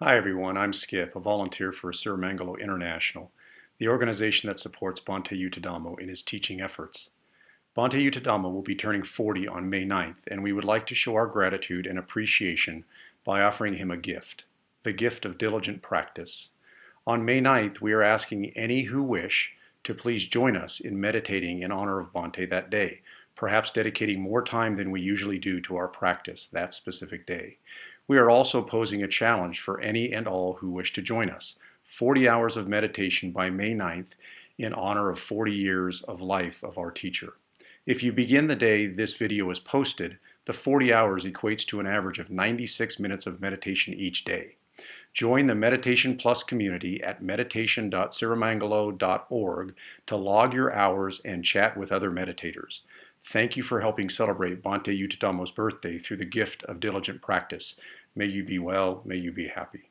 Hi everyone, I'm Skip, a volunteer for Sirimangalo International, the organization that supports Bhante Yuttadhammo in his teaching efforts. Bhante Yuttadhammo will be turning 40 on May 9th, and we would like to show our gratitude and appreciation by offering him a gift, the gift of diligent practice. On May 9th, we are asking any who wish to please join us in meditating in honor of Bhante that day, perhaps dedicating more time than we usually do to our practice that specific day. We are also posing a challenge for any and all who wish to join us. 40 hours of meditation by May 9th in honor of 40 years of life of our teacher. If you begin the day this video is posted, the 40 hours equates to an average of 96 minutes of meditation each day. Join the Meditation Plus community at meditation.sirimangalo.org to log your hours and chat with other meditators. Thank you for helping celebrate Bhante Yuttadhammo's birthday through the gift of diligent practice. May you be well, may you be happy.